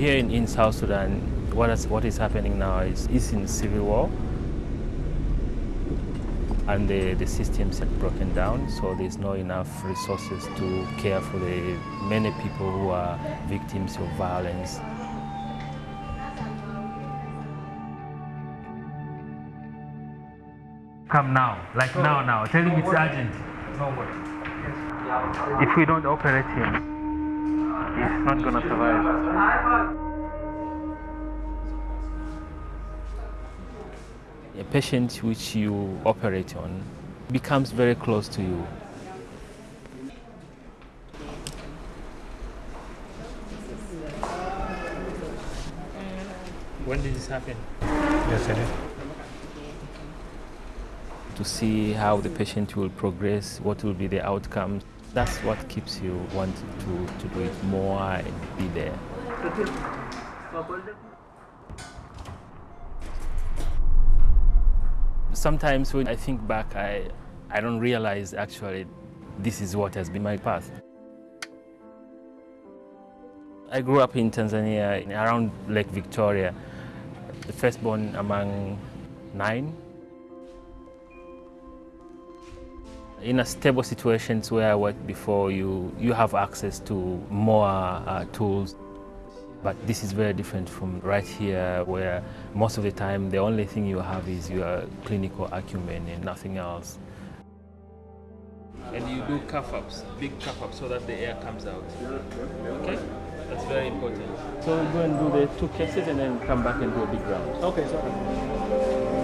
here in, in South Sudan, what is, what is happening now is, is in civil war and the, the systems have broken down, so there's not enough resources to care for the many people who are victims of violence. Come now, like now, now. Tell him it's urgent. If we don't operate him, he's not gonna survive. A patient which you operate on becomes very close to you. When did this happen? Yesterday. to see how the patient will progress, what will be the outcomes. That's what keeps you wanting to, to do it more and be there. Sometimes when I think back, I, I don't realize actually this is what has been my path. I grew up in Tanzania, around Lake Victoria, the firstborn among nine in a stable situations where I worked before, you, you have access to more uh, tools. But this is very different from right here, where most of the time the only thing you have is your clinical acumen and nothing else. And you do cuff ups, big cuff ups, so that the air comes out. Okay? That's very important. So we'll go and do the two cases and then come back and do a big round. Okay, sorry.